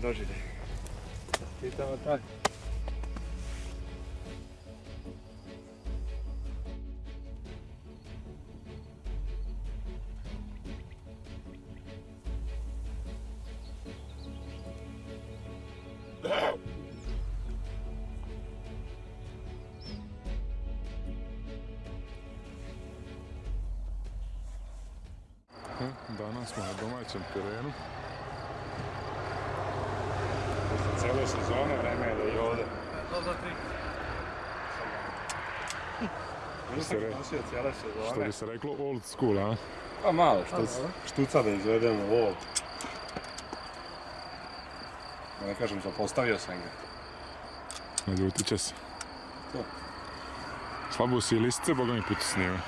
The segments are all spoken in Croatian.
doživljaj. Čestitamo tako. Nosio cijele Što sezone. bi se reklo old school, a? Pa malo, štuc, štuca da izvedemo ovo. Da ne kažem, zapostavio sam ga. Naljutit će se. To. Slabo si i lisice, boga mi putu snijeva.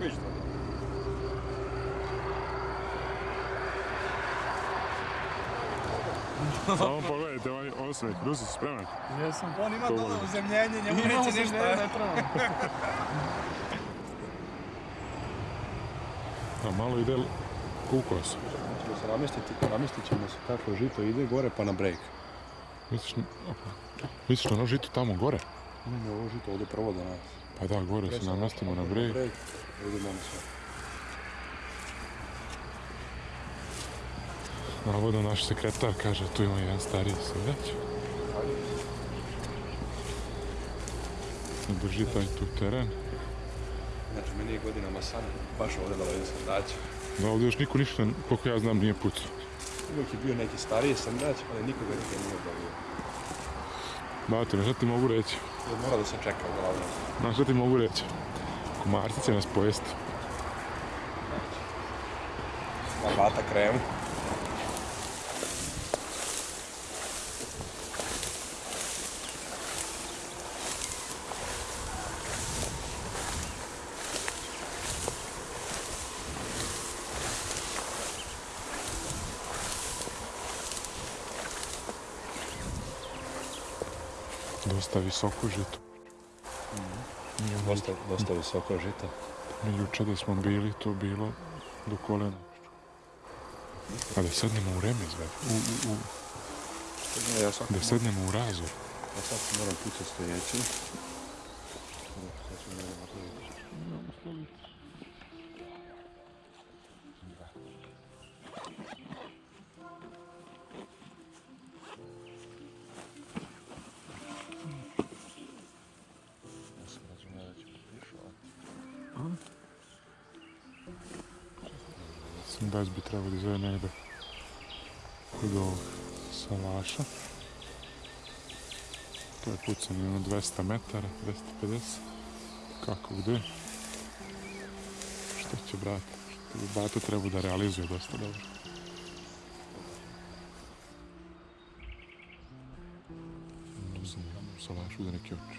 Vidiš to? Samo pogledajte ovaj osmijeh. Rusi, si spreman? Jesam. On ima dole uzemljenje, njemu neće ništa. ne treba. A malo ide kukos. Ćemo se namestiti, namestit ćemo se kako žito ide gore pa na break. Misliš. Misliš na ono žito tamo gore? Imamo ovo žito ovdje prvo do nas. Pa da, gore se namestimo na brej. break. Idemo na sve. Navodno naš sekretar kaže tu ima jedan stariji sedeć. Drži taj tu teren. Znači, meni je godinama san baš ovdje da ovdje srdaće. Da ovdje još niko ništa, koliko ja znam, nije pucao. Uvijek je bio neki stariji srdač, ali nikoga nikad nije dobio. Batine, šta ti mogu reći? Jer mora da se čeka uglavnom. Znaš šta ti mogu reći? Komarci će nas pojesti. Na bata kremu. Dosta visoko žito. Dosta, dosta visoko žito. Mi juče da smo bili, to bilo do kolena. A da sednemo u remez, ve. U, u, u. Ja Da sednemo u razor. Ja sad moram pucati stojeći. Da bi trebao da zove negde kod ovog salaša. To je pucanje ono 200 metara, 250. Kako gde? Što će brat? Što bato trebao da realizuje dosta dobro. U salašu neki oči.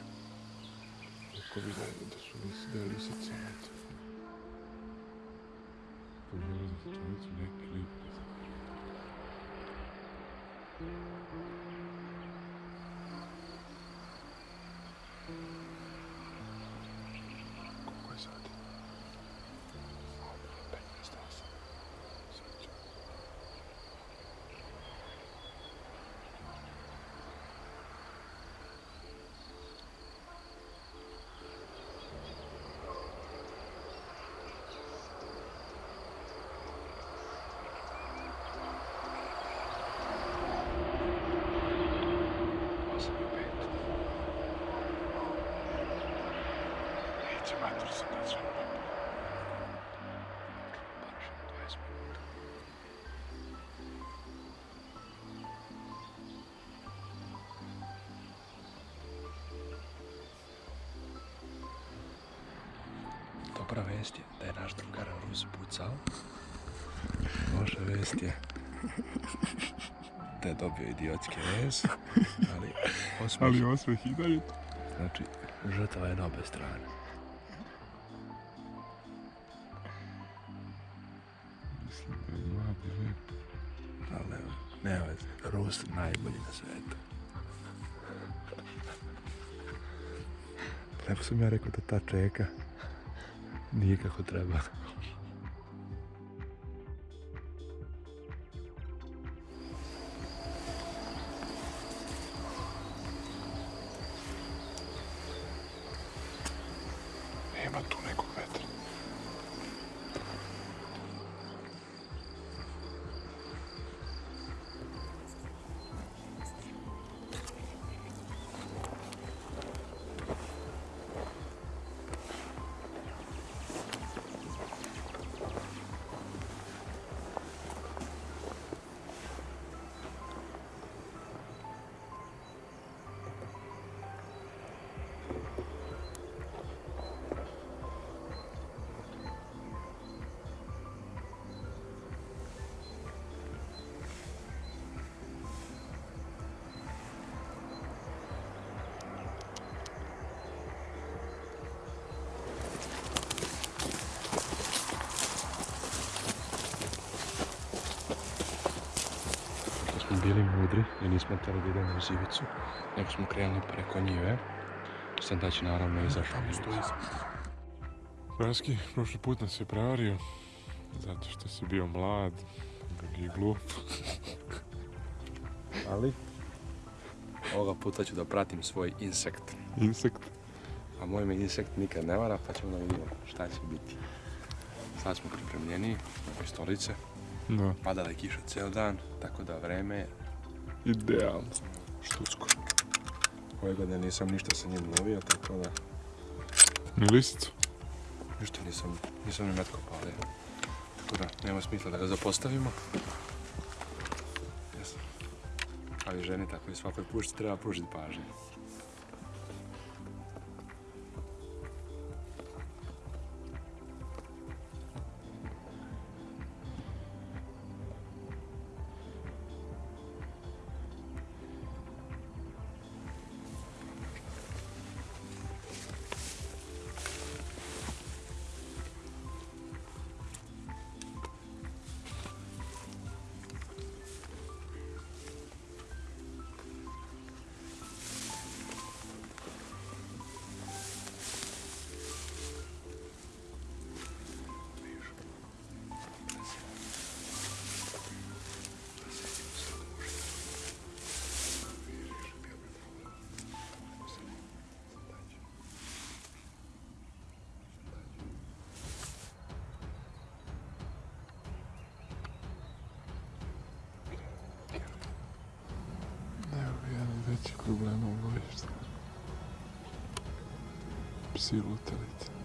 Kako bi da, su lis, da je Transmit clip. Vest je da je naš drugar Rus pucao. Loša vest je da je dobio idiotski vez, ali osmeh, Ali osmeh i dalje. znači žrtva je na obe strane. Mislim da je mladi lep. Ali nema veze, Rus najbolji na svetu. Lepo sam ja rekao da ta čeka nije kako treba. Mudri i nismo htjeli da idemo u zivicu, nego smo krenuli preko njive. Sandać je naravno izašao iz Raski, prošli put nas je prevario. Zato što si bio mlad i glup. Ali, ovoga puta ću da pratim svoj insekt. Insekt. A moj me insekt nikad ne vara, pa ćemo da vidimo šta će biti. Sad smo pripremljeni, ove stolice. Da, Padala je kiša cijel dan, tako da vreme je idealno. štucko. Ove godine nisam ništa sa njim lovio, tako da Ni lisicu. ništa nisam, nisam ni metko palio. Tako da nema smisla da ga zapostavimo. Jesam. Ali ženi tako i svakoj pušci treba pružiti pažnje. Veći problem u lovištu. Psi lutalice.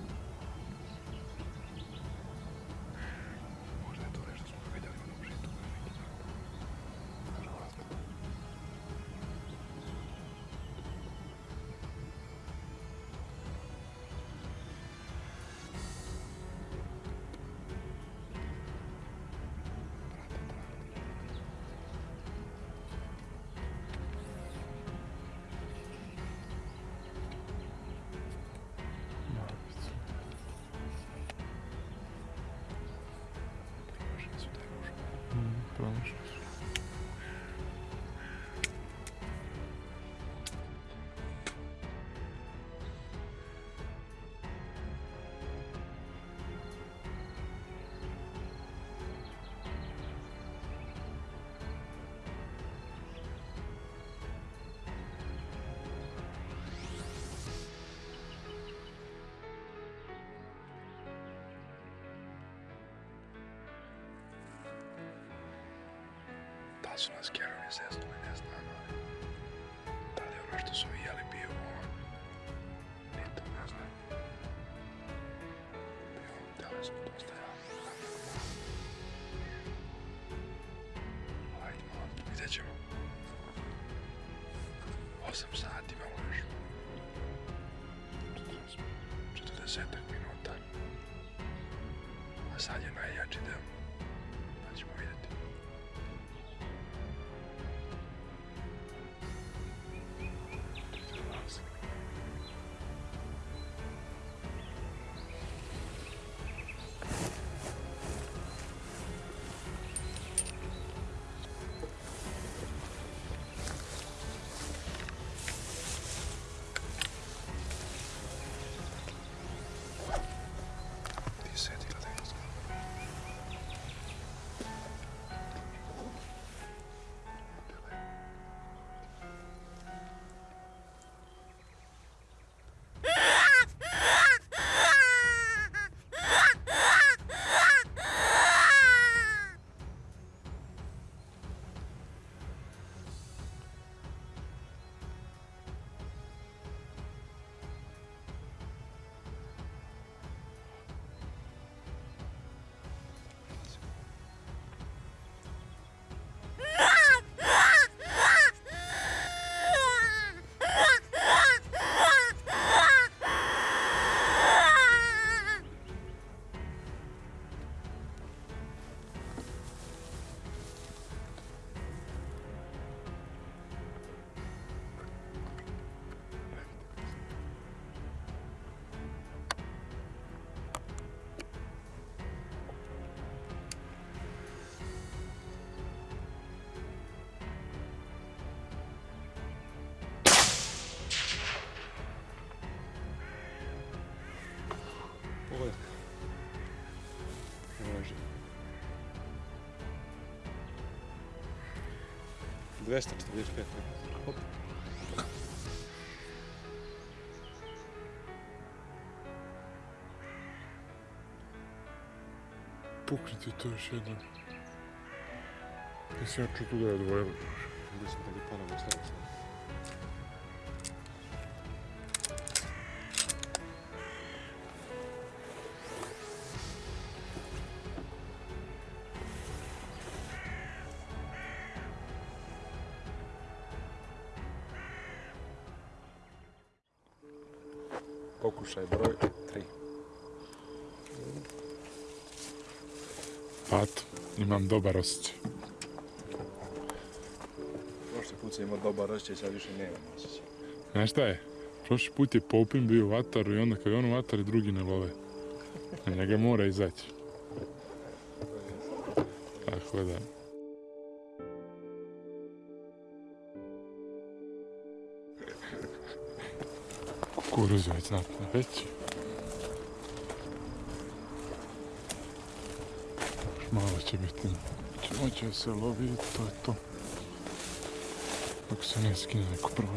Su nas Kerovi zeznuli, ne znam, ali... Da li je ono što bio 245. Hop. Pukriti to još jednom. Mislim, ja ću tu da je Pokušaj broj 3. Pato, imam dobar osjećaj. Prošli put sam imao dobar osjećaj, sad više nemam osjećaj. Znaš šta je? Prošli put je Popin bio u vataru i onda kad je on u vataru drugi ne love. Njega mora izaći. Tako da. Kukuruz već znatno. Još malo će biti. Će moći da se lovi i to je to. Dok se ne skine neko prvo.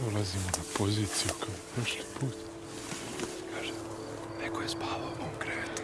Dolazimo na poziciju kao prošli put. Kaže, neko je spavao u krevetu.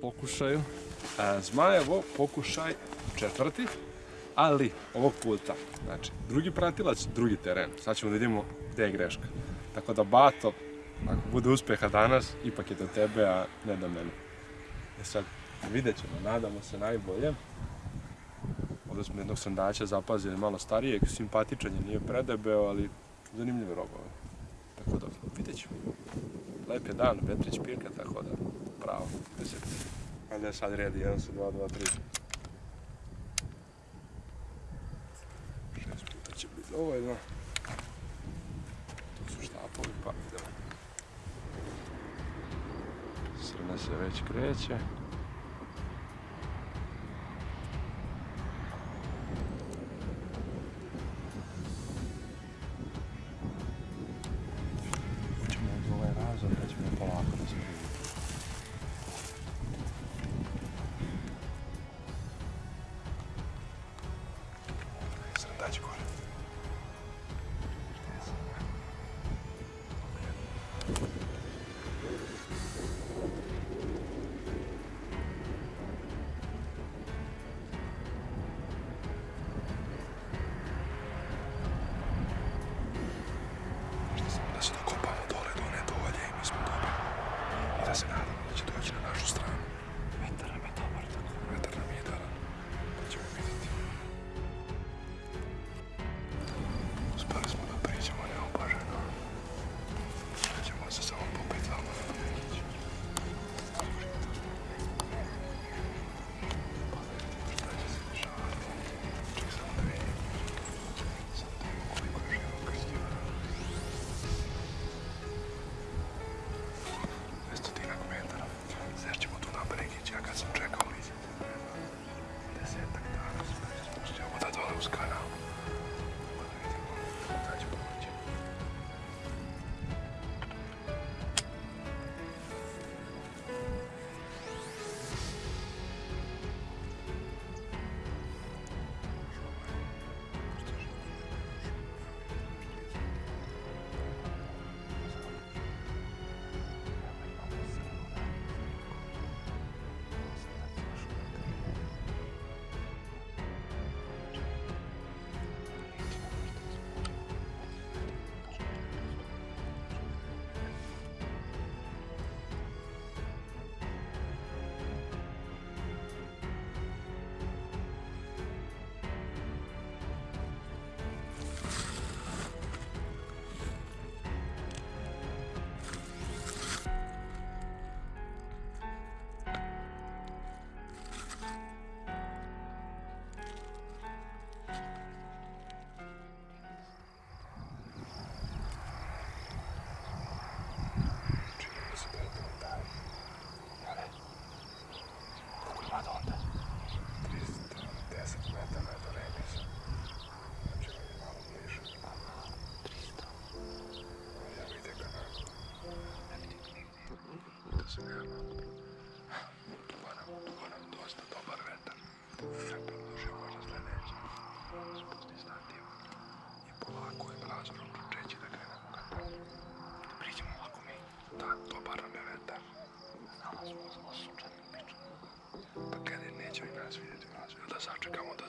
Pokušaju. Zmajevo pokušaj četvrti, ali ovog puta. Znači, drugi pratilac, drugi teren. Sad ćemo da vidimo gdje je greška. Tako da Bato, ako bude uspjeha danas, ipak je do tebe, a ne do mene. E sad, vidjet ćemo, nadamo se najbolje. Ovdje smo jednog sandača zapazili malo starijeg, simpatičan je, nije predebeo, ali zanimljiv rob ovaj. Tako da, vidjet ćemo. Lep je dan, Petrić pirka, tako da, bravo, deset. Ajde sad redi, 1 sa 2, 2, 3. Šest puta će biti dovoljno. Tu su štapovi, pa idemo. Srna se već kreće. verdade agora.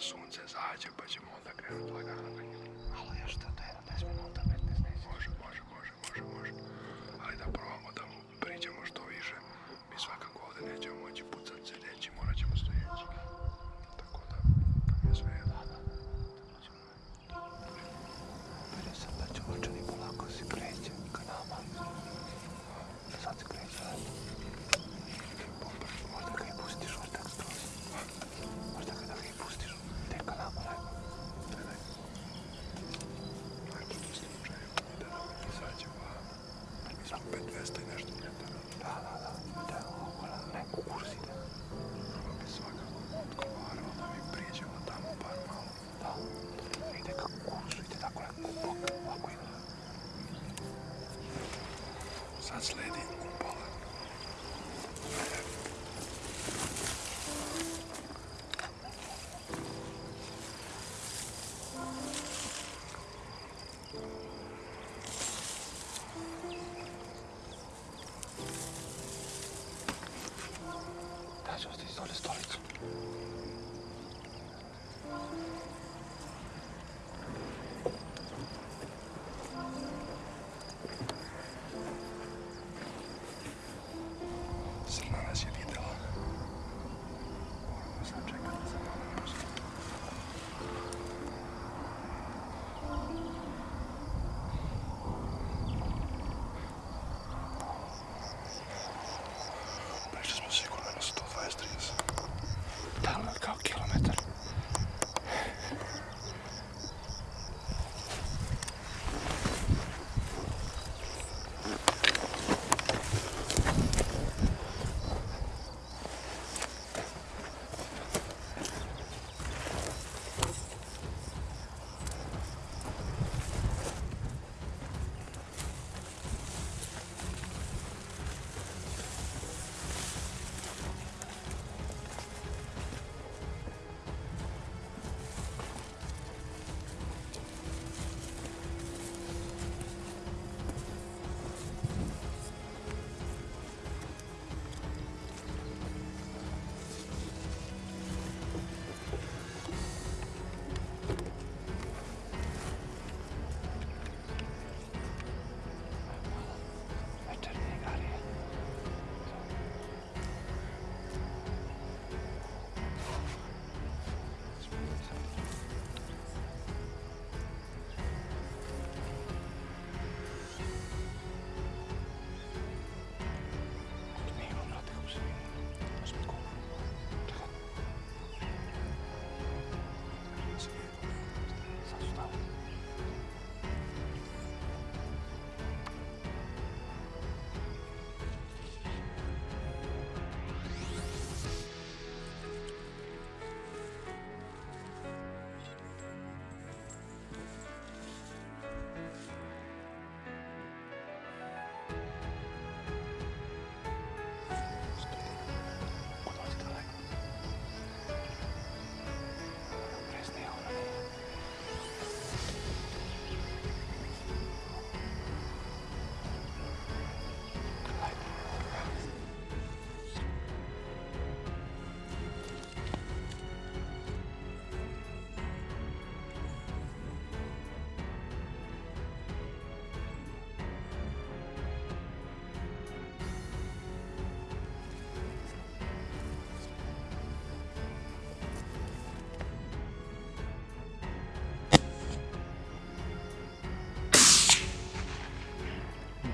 soon since I had you, but you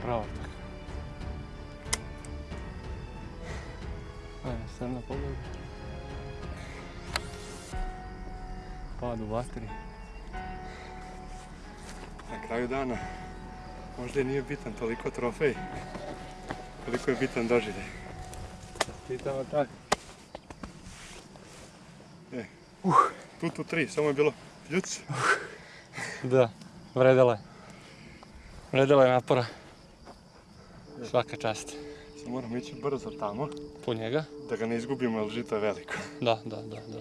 Pravo tako. Ajme, srna pogleda. Pad u vatri. Na kraju dana možda i nije bitan toliko trofej, koliko je bitan doživljaj. Čitamo tako. E, uh. tu tu tri, samo je bilo ljuc. da, vredela je. Vredela je napora. Svaka čast. Sad moramo ići brzo tamo. Po njega? Da ga ne izgubimo, jer žito je veliko. Da, da, da, da.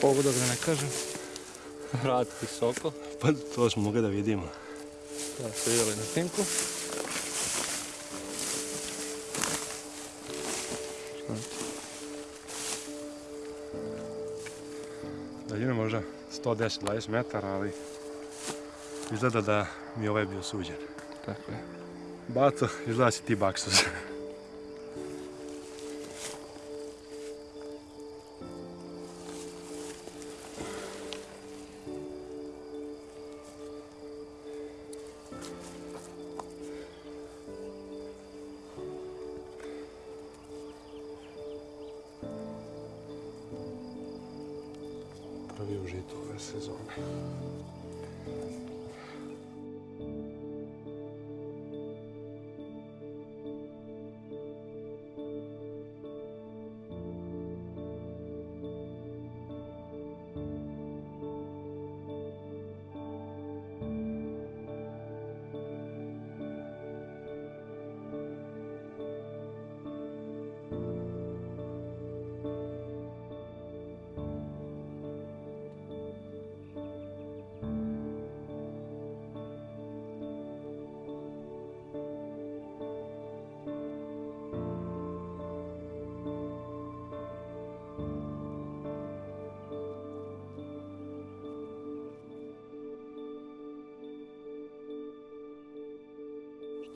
Pogodak da ne kažem. Vrat visoko. Pa to smo mogli da vidimo. Da, se vidjeli na snimku. 110-20 metara, ali izgleda da mi je ovaj bio suđen. Tako je. Baco, izgleda si ti baksus.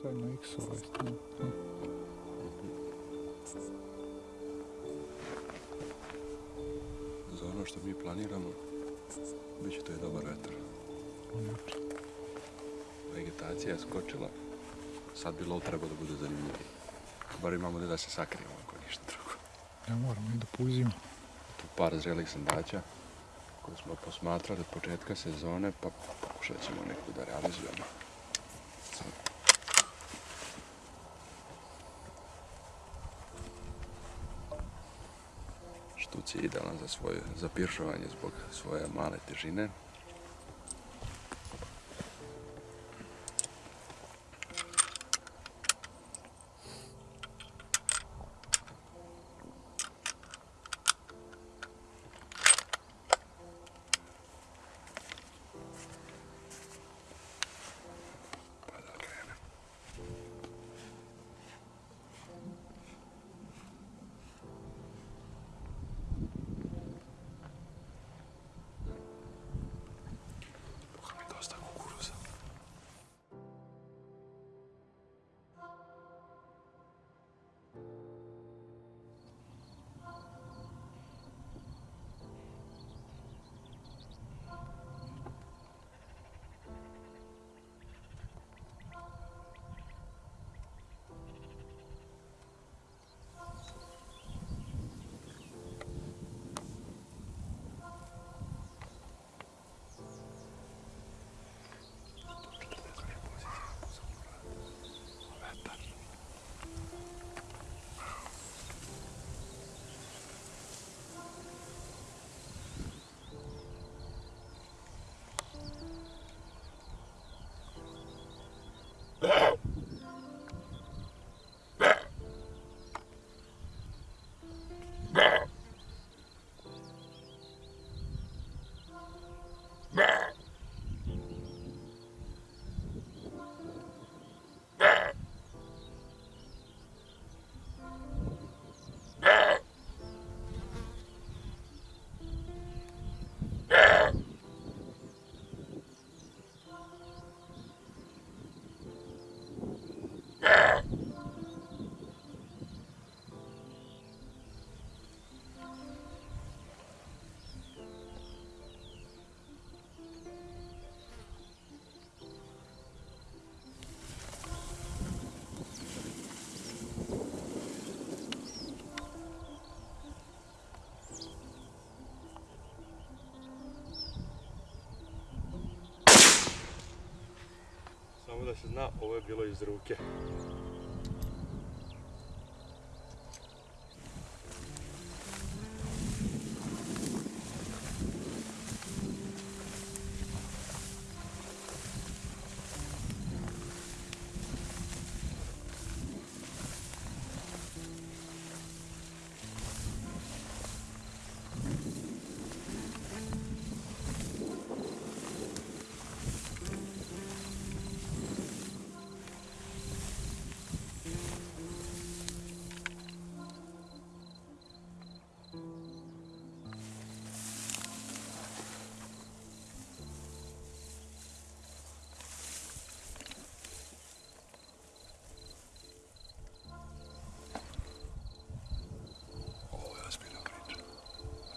Šta je na X ovaj stan? Za ono što mi planiramo, bit će to i dobar vetar. Vegetacija je skočila, sad bi lov trebao da bude zanimljiviji. Bar imamo da se sakrijemo ako ništa drugo. Ja moramo i da puzimo. Tu par zrelih sandaća koje smo posmatrali od početka sezone, pa pokušat ćemo neku da realizujemo. Sad. Štuc je idealan za svoje zapiršovanje zbog svoje male težine. Da se zna, ovo je bilo iz ruke.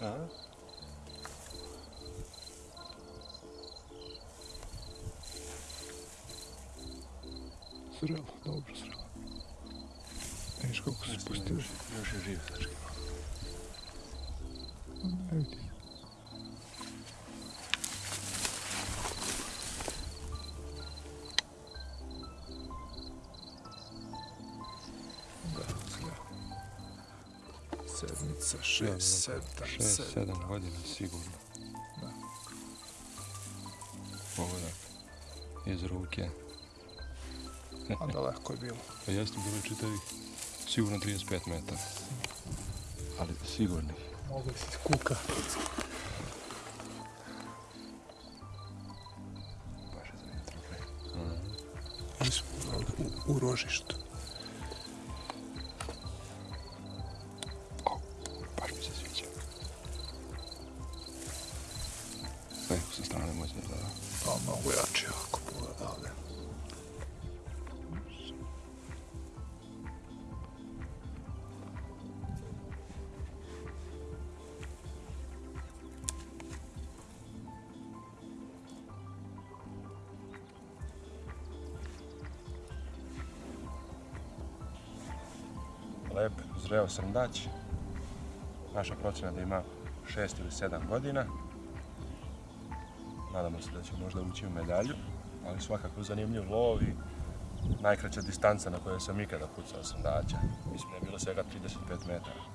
A? Zrelo, dobro zrelo. Vidiš kako se spustili. Još je sedam 7 godina sigurno. Da. Pogodak. Iz ruke. A daleko je bilo. Pa jeste bilo čitavih sigurno 35 metara. Ali sigurnih. Mogu si kuka. Baš je zanimljivo. Mi smo u rožištu. Zreo srndać. Naša procjena da ima 6 ili 7 godina. Nadamo se da će možda ući u medalju, ali svakako zanimljiv lov i najkraća distanca na kojoj sam ikada pucao srndaća. Mislim da je bilo svega 35 metara.